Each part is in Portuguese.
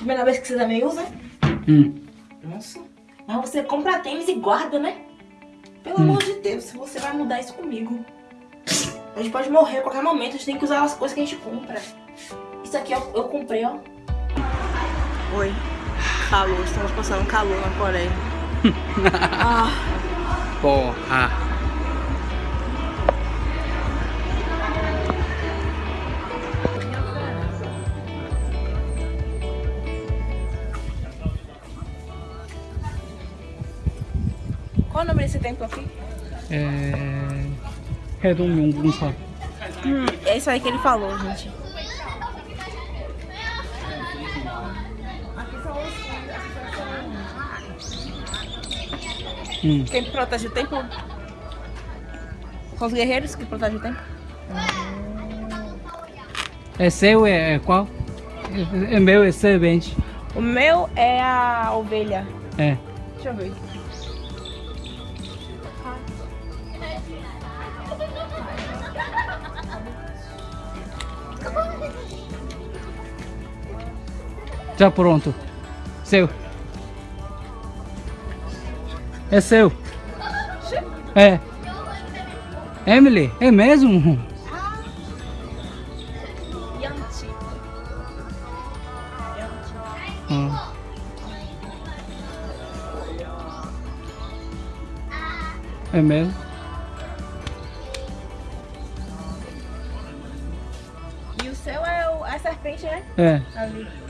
Primeira vez que você também usa? Hum. Nossa. Mas você compra tênis e guarda, né? Pelo Hum. amor de Deus, você vai mudar isso comigo. A gente pode morrer a qualquer momento, a gente tem que usar as coisas que a gente compra. Isso aqui ó, eu comprei, ó. Oi. Calor, estamos passando calor na Coreia. ah, Porra. Qual o nome desse templo aqui? É... Redonhong Gunpa. Hum, é isso aí que ele falou, gente. Hum. Quem protege o templo? São os guerreiros que protegem o templo? É seu, é, é qual? É, é meu, é servente. É o meu é a ovelha. É. Deixa eu ver. Já pronto. Seu. É seu. É. Emily, é mesmo? Hum. É mesmo? E o seu é o, a serpente, né? É. Ali.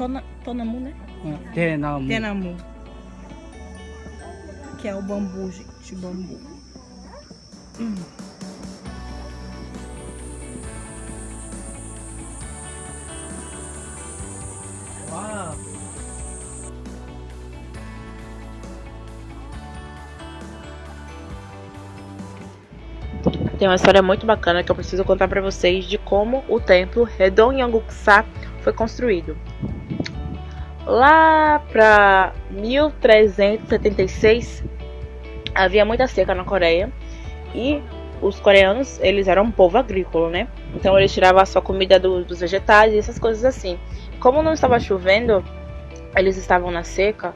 tona, tonamu, né? Hum, Tenamu. Tenamu. Que é o bambu, gente, o bambu. Hum. Tem uma história muito bacana que eu preciso contar para vocês de como o templo Redon Yanguksa foi construído. Lá pra 1376 havia muita seca na Coreia e os coreanos eles eram um povo agrícola, né? Então eles tiravam a sua comida do- dos vegetais e essas coisas assim. Como não estava chovendo, eles estavam na seca.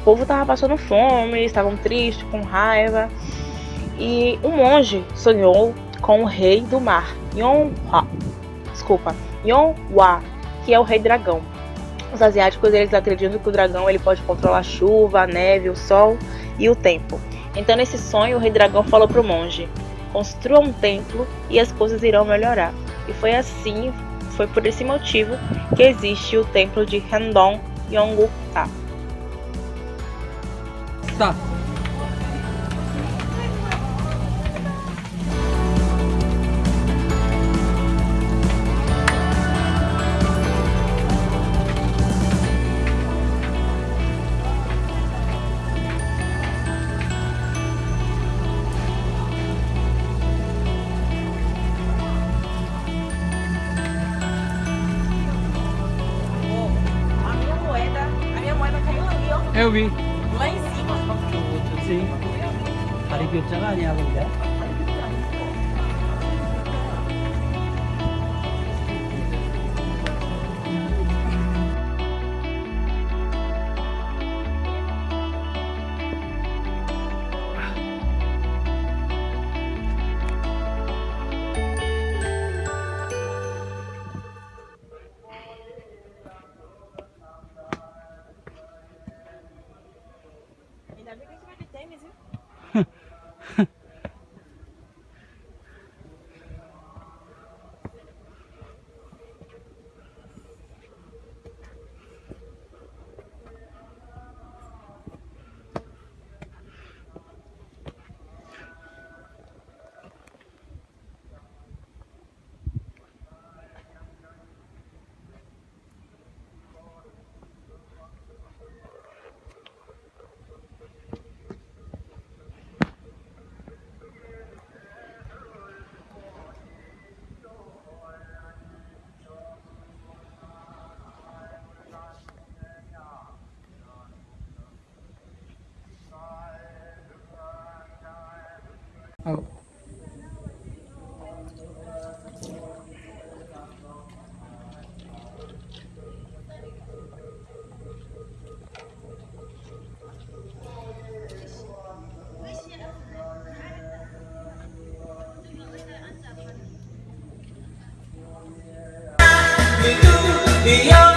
O povo estava passando fome, estavam tristes, com raiva. E um monge sonhou com o rei do mar, Yonhwa. Desculpa, Yonhwa, que é o rei dragão. Os asiáticos eles acreditam que o dragão ele pode controlar a chuva, a neve, o sol e o tempo. Então nesse sonho o rei dragão falou para o monge: construa um templo e as coisas irão melhorar. E foi assim, foi por esse motivo que existe o templo de Handong Yonggukta. Tá. ali, ó. Eu vi. Lá em cima. Sim. 다리 교자가 아니야 근데. 好 don't.